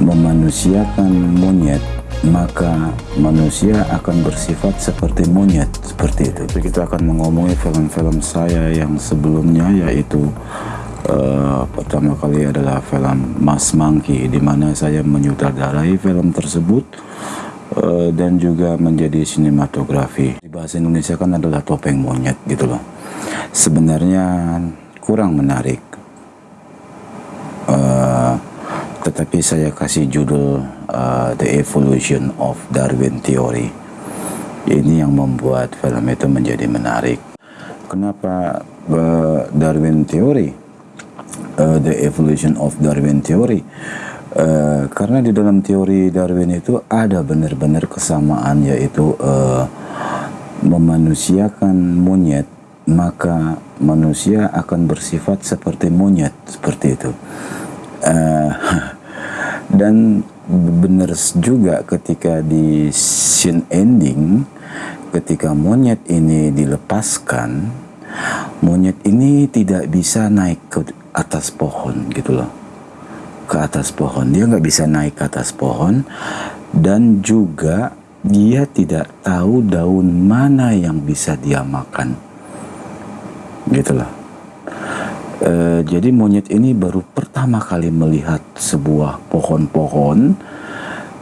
memanusiakan monyet maka manusia akan bersifat seperti monyet seperti itu. Kita akan mengomongin film-film saya yang sebelumnya yaitu uh, pertama kali adalah film Mas Monkey di mana saya menyutradarai film tersebut uh, dan juga menjadi sinematografi. Di bahasa Indonesia kan adalah topeng monyet gitu loh. Sebenarnya kurang menarik. Uh, tetapi saya kasih judul uh, The Evolution of Darwin Theory. Ini yang membuat film itu menjadi menarik. Kenapa uh, Darwin Theory? Uh, the Evolution of Darwin Theory. Uh, karena di dalam teori Darwin itu ada benar-benar kesamaan yaitu uh, memanusiakan monyet maka manusia akan bersifat seperti monyet seperti itu. Uh, dan benar juga ketika di scene ending ketika monyet ini dilepaskan monyet ini tidak bisa naik ke atas pohon gitu loh. Ke atas pohon. Dia nggak bisa naik ke atas pohon. Dan juga dia tidak tahu daun mana yang bisa dia makan. Gitu loh e, jadi monyet ini baru pertama kali melihat sebuah pohon-pohon.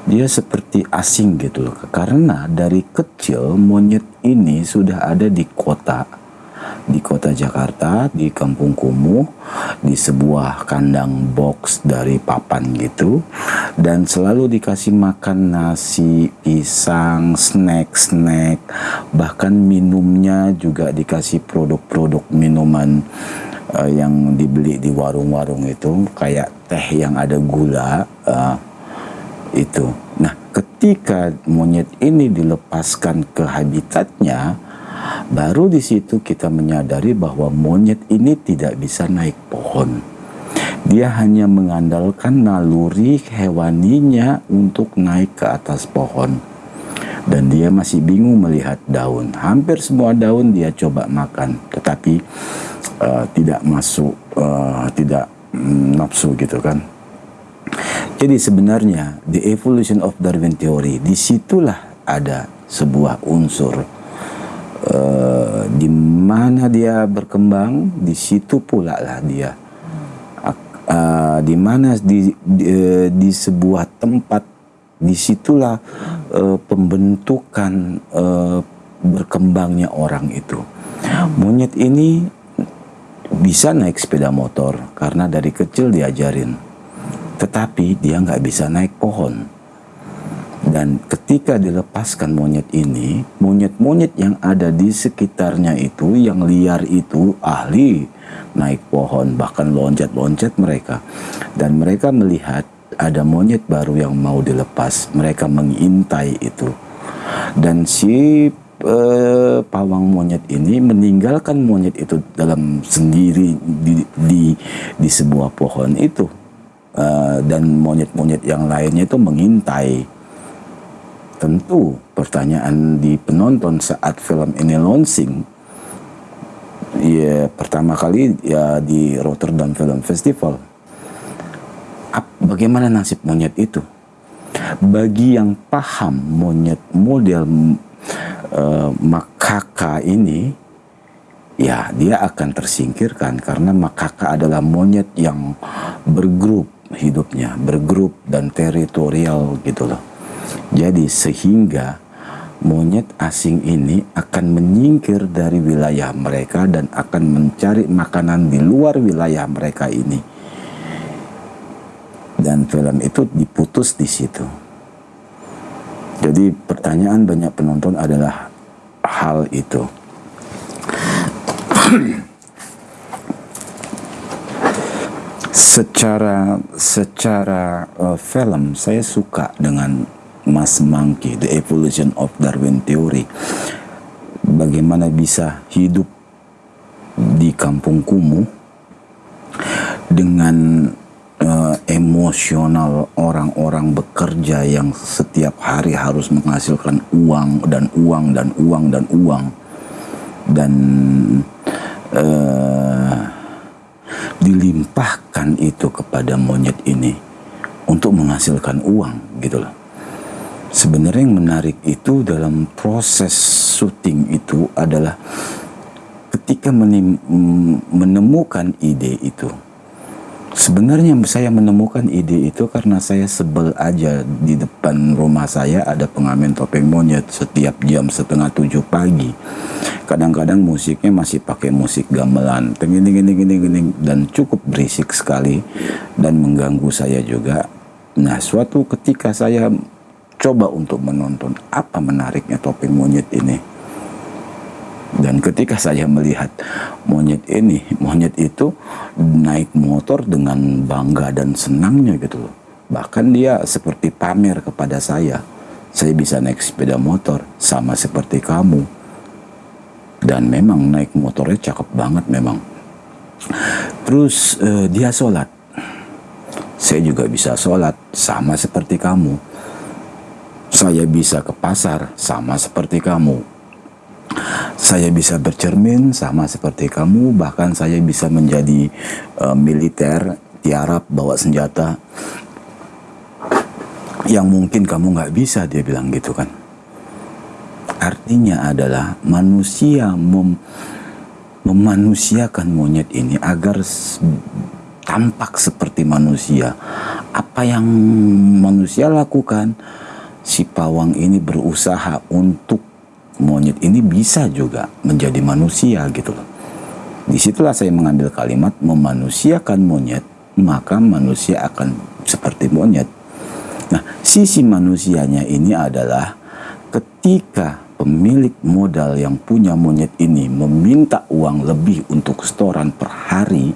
Dia seperti asing gitu loh. Karena dari kecil monyet ini sudah ada di kota. Di kota Jakarta di Kampung Kumuh di sebuah kandang box dari papan gitu. Dan selalu dikasih makan nasi pisang snack-snack bahkan minumnya juga dikasih produk-produk minuman uh, yang dibeli di warung-warung itu kayak teh yang ada gula uh, itu. Nah, ketika monyet ini dilepaskan ke habitatnya, baru di situ kita menyadari bahwa monyet ini tidak bisa naik pohon. Dia hanya mengandalkan naluri hewaninya untuk naik ke atas pohon. Dan dia masih bingung melihat daun. Hampir semua daun dia coba makan, tetapi uh, tidak masuk uh, tidak um, nafsu gitu kan jadi sebenarnya the evolution of Darwin theory di situlah ada sebuah unsur uh, di mana dia berkembang di situ pula lah dia uh, di mana di, di sebuah tempat di situlah uh, pembentukan uh, berkembangnya orang itu monyet ini bisa naik sepeda motor karena dari kecil diajarin. Tetapi dia nggak bisa naik pohon. Dan ketika dilepaskan monyet ini, monyet-monyet yang ada di sekitarnya itu, yang liar itu ahli naik pohon, bahkan loncat-loncat mereka. Dan mereka melihat ada monyet baru yang mau dilepas. Mereka mengintai itu. Dan si uh, pawang monyet ini meninggalkan monyet itu dalam sendiri di di, di sebuah pohon itu uh, dan monyet-monyet yang lainnya itu mengintai tentu pertanyaan di penonton saat film ini launching ya pertama kali ya di Rotterdam Film Festival bagaimana nasib monyet itu bagi yang paham monyet model uh, makaka ini ya dia akan tersingkirkan karena makaka adalah monyet yang bergrup hidupnya, bergrup dan teritorial gitu loh. Jadi sehingga monyet asing ini akan menyingkir dari wilayah mereka dan akan mencari makanan di luar wilayah mereka ini. Dan film itu diputus di situ. Jadi pertanyaan banyak penonton adalah hal itu. secara secara uh, film saya suka dengan Mas Monkey The Evolution of Darwin Theory. Bagaimana bisa hidup di kampung kumuh dengan uh, emosional orang-orang bekerja yang setiap hari harus menghasilkan uang dan uang dan uang dan uang dan uh, dilimpahkan itu kepada monyet ini untuk menghasilkan uang gitu loh. Sebenarnya yang menarik itu dalam proses syuting itu adalah ketika menemukan ide itu. Sebenarnya saya menemukan ide itu karena saya sebel aja di depan rumah saya ada pengamen topeng monyet setiap jam setengah tujuh pagi. Kadang-kadang musiknya masih pakai musik gamelan, gini gini gini dan cukup berisik sekali dan mengganggu saya juga. Nah, suatu ketika saya coba untuk menonton apa menariknya topeng monyet ini dan ketika saya melihat monyet ini, monyet itu naik motor dengan bangga dan senangnya gitu loh. Bahkan dia seperti pamer kepada saya. Saya bisa naik sepeda motor sama seperti kamu. Dan memang naik motornya cakep banget memang. Terus uh, dia sholat. Saya juga bisa sholat sama seperti kamu. Saya bisa ke pasar sama seperti kamu saya bisa bercermin sama seperti kamu, bahkan saya bisa menjadi uh, militer, tiarap, bawa senjata. Yang mungkin kamu nggak bisa, dia bilang gitu kan. Artinya adalah manusia mem memanusiakan monyet ini agar tampak seperti manusia. Apa yang manusia lakukan, si pawang ini berusaha untuk monyet ini bisa juga menjadi manusia gitu loh. Di situlah saya mengambil kalimat memanusiakan monyet, maka manusia akan seperti monyet. Nah, sisi manusianya ini adalah ketika pemilik modal yang punya monyet ini meminta uang lebih untuk setoran per hari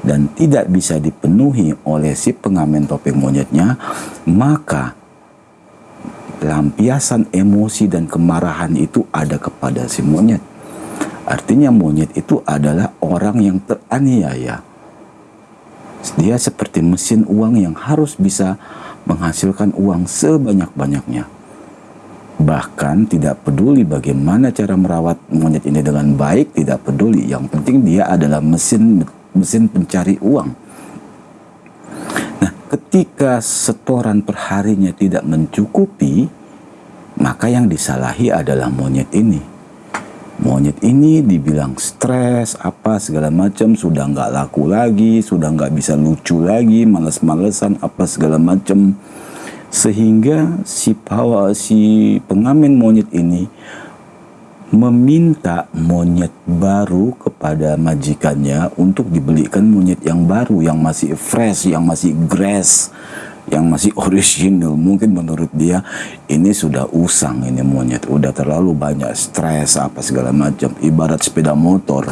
dan tidak bisa dipenuhi oleh si pengamen topeng monyetnya, maka lampiasan emosi dan kemarahan itu ada kepada si monyet. Artinya monyet itu adalah orang yang teraniaya. Dia seperti mesin uang yang harus bisa menghasilkan uang sebanyak-banyaknya. Bahkan tidak peduli bagaimana cara merawat monyet ini dengan baik, tidak peduli. Yang penting dia adalah mesin mesin pencari uang. Nah, ketika setoran perharinya tidak mencukupi, maka yang disalahi adalah monyet ini. Monyet ini dibilang stres, apa segala macam, sudah nggak laku lagi, sudah nggak bisa lucu lagi, males-malesan, apa segala macam. Sehingga si pawa, si pengamen monyet ini meminta monyet baru kepada majikannya untuk dibelikan monyet yang baru, yang masih fresh, yang masih grass, yang masih original. Mungkin menurut dia ini sudah usang ini monyet. Udah terlalu banyak stres apa segala macam. Ibarat sepeda motor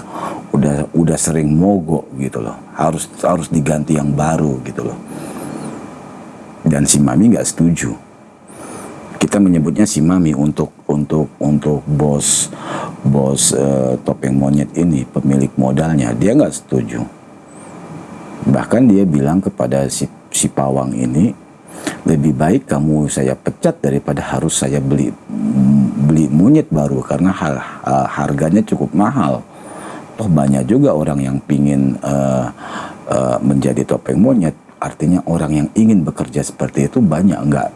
udah udah sering mogok gitu loh. Harus harus diganti yang baru gitu loh. Dan si mami nggak setuju kita menyebutnya si mami untuk untuk untuk bos bos uh, topeng monyet ini pemilik modalnya dia nggak setuju bahkan dia bilang kepada si si pawang ini lebih baik kamu saya pecat daripada harus saya beli beli monyet baru karena hal, uh, harganya cukup mahal. Toh banyak juga orang yang pingin uh, uh, menjadi topeng monyet. Artinya orang yang ingin bekerja seperti itu banyak, enggak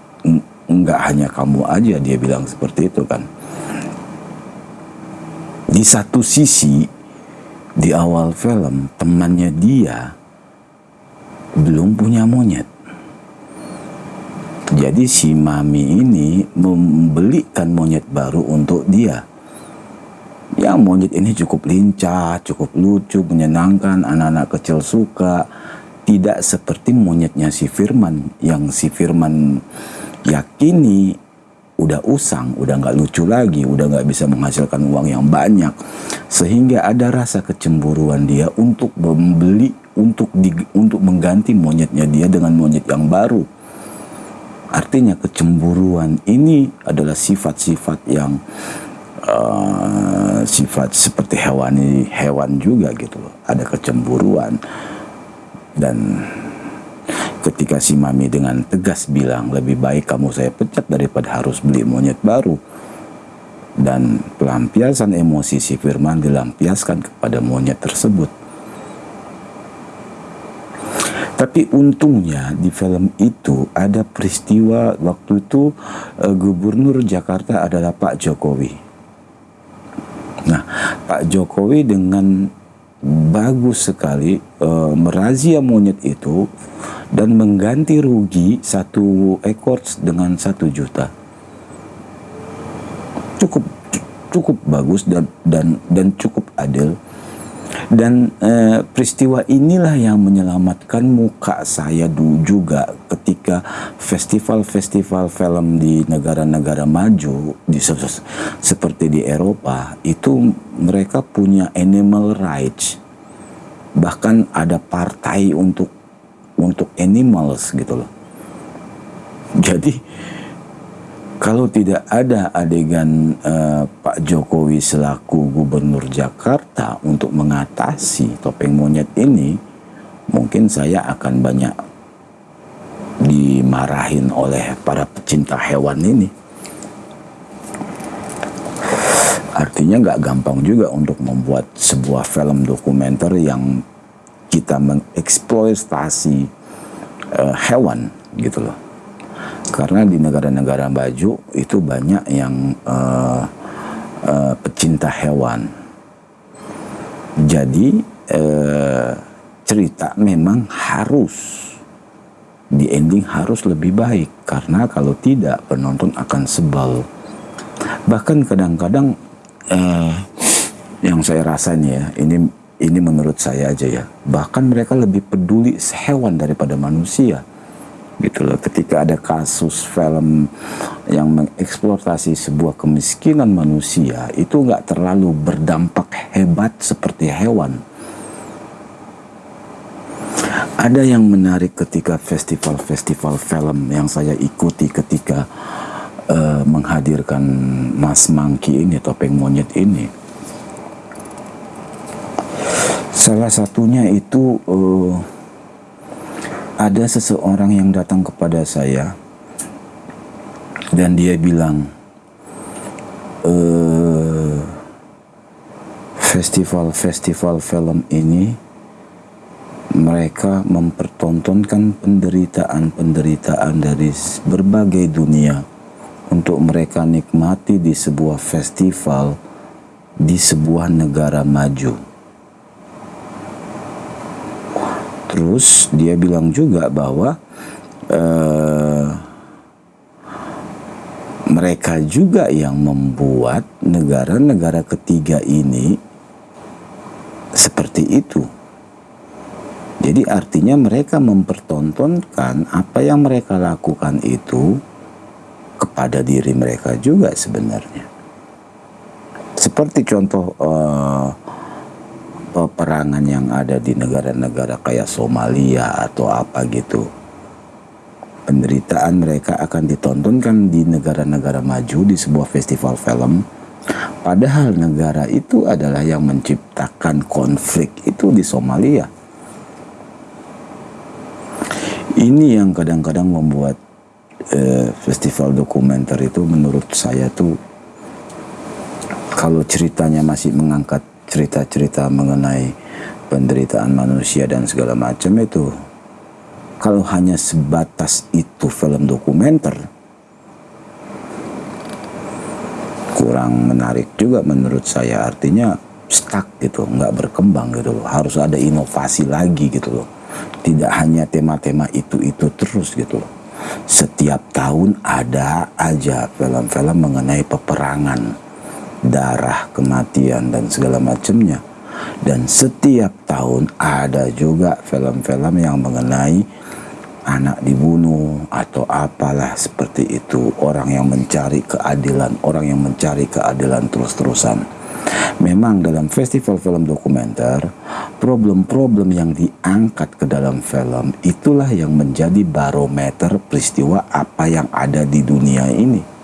enggak hanya kamu aja dia bilang seperti itu kan. Di satu sisi di awal film temannya dia belum punya monyet. Jadi si mami ini membelikan monyet baru untuk dia. Ya monyet ini cukup lincah, cukup lucu, menyenangkan, anak-anak kecil suka. Tidak seperti monyetnya si Firman yang si Firman yakini udah usang, udah nggak lucu lagi, udah nggak bisa menghasilkan uang yang banyak, sehingga ada rasa kecemburuan dia untuk membeli untuk di, untuk mengganti monyetnya dia dengan monyet yang baru. Artinya kecemburuan ini adalah sifat-sifat yang uh, sifat seperti hewani hewan juga gitu loh. Ada kecemburuan dan ketika si mami dengan tegas bilang lebih baik kamu saya pecat daripada harus beli monyet baru dan pelampiasan emosi si Firman dilampiaskan kepada monyet tersebut Tapi untungnya di film itu ada peristiwa waktu itu uh, Gubernur Jakarta adalah Pak Jokowi. Nah, Pak Jokowi dengan bagus sekali uh, merazia monyet itu dan mengganti rugi satu ekor dengan satu juta. Cukup cukup bagus dan dan dan cukup adil dan eh, peristiwa inilah yang menyelamatkan muka saya dulu juga ketika festival-festival film di negara-negara maju di seperti di Eropa itu mereka punya animal rights. Bahkan ada partai untuk untuk animals gitu loh. Jadi kalau tidak ada adegan uh, Pak Jokowi selaku gubernur Jakarta untuk mengatasi topeng monyet ini, mungkin saya akan banyak dimarahin oleh para pecinta hewan ini. Artinya nggak gampang juga untuk membuat sebuah film dokumenter yang kita mengeksploitasi uh, hewan gitu loh karena di negara-negara maju itu banyak yang uh, uh, pecinta hewan. Jadi uh, cerita memang harus di ending harus lebih baik karena kalau tidak penonton akan sebal. Bahkan kadang-kadang uh, yang saya rasanya ya ini ini menurut saya aja ya bahkan mereka lebih peduli hewan daripada manusia gitu loh ketika ada kasus film yang mengeksploitasi sebuah kemiskinan manusia itu nggak terlalu berdampak hebat seperti hewan ada yang menarik ketika festival-festival film yang saya ikuti ketika uh, menghadirkan Mas Mangki ini topeng monyet ini. Salah satunya itu uh, ada seseorang yang datang kepada saya dan dia bilang e, festival-festival film ini mereka mempertontonkan penderitaan-penderitaan dari berbagai dunia untuk mereka nikmati di sebuah festival di sebuah negara maju. Terus dia bilang juga bahwa uh, mereka juga yang membuat negara-negara ketiga ini seperti itu. Jadi artinya mereka mempertontonkan apa yang mereka lakukan itu kepada diri mereka juga sebenarnya. Seperti contoh uh, peperangan yang ada di negara-negara kayak Somalia atau apa gitu. Penderitaan mereka akan ditontonkan di negara-negara maju di sebuah festival film. Padahal negara itu adalah yang menciptakan konflik itu di Somalia. Ini yang kadang-kadang membuat eh, festival dokumenter itu menurut saya tuh kalau ceritanya masih mengangkat cerita-cerita mengenai penderitaan manusia dan segala macam itu kalau hanya sebatas itu film dokumenter kurang menarik juga menurut saya. Artinya stuck gitu nggak berkembang gitu loh. Harus ada inovasi lagi gitu loh tidak hanya tema-tema itu-itu terus gitu loh setiap tahun ada aja film-film mengenai peperangan darah, kematian dan segala macamnya. Dan setiap tahun ada juga film-film yang mengenai anak dibunuh atau apalah seperti itu. Orang yang mencari keadilan, orang yang mencari keadilan terus-terusan. Memang dalam festival film dokumenter, problem-problem yang diangkat ke dalam film itulah yang menjadi barometer peristiwa apa yang ada di dunia ini